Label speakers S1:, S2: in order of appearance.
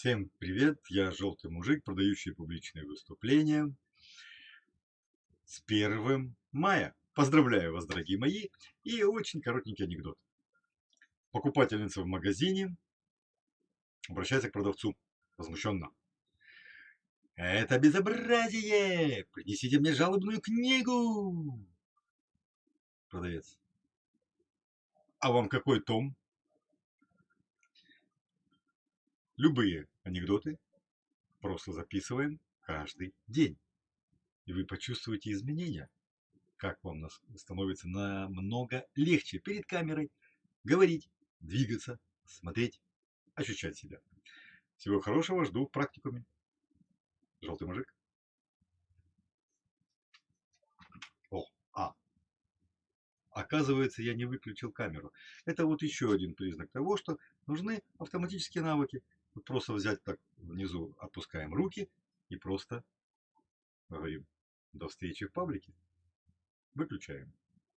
S1: Всем привет, я желтый мужик, продающий публичные выступления с 1 мая. Поздравляю вас, дорогие мои, и очень коротенький анекдот. Покупательница в магазине обращается к продавцу возмущенно. Это безобразие! Принесите мне жалобную книгу! Продавец. А вам какой том? Любые анекдоты просто записываем каждый день. И вы почувствуете изменения, как вам становится намного легче перед камерой говорить, двигаться, смотреть, ощущать себя. Всего хорошего, жду в практикуме. Желтый мужик. О, а. Оказывается, я не выключил камеру. Это вот еще один признак того, что нужны автоматические навыки. Просто взять так внизу, опускаем руки и просто говорим до встречи в паблике. Выключаем.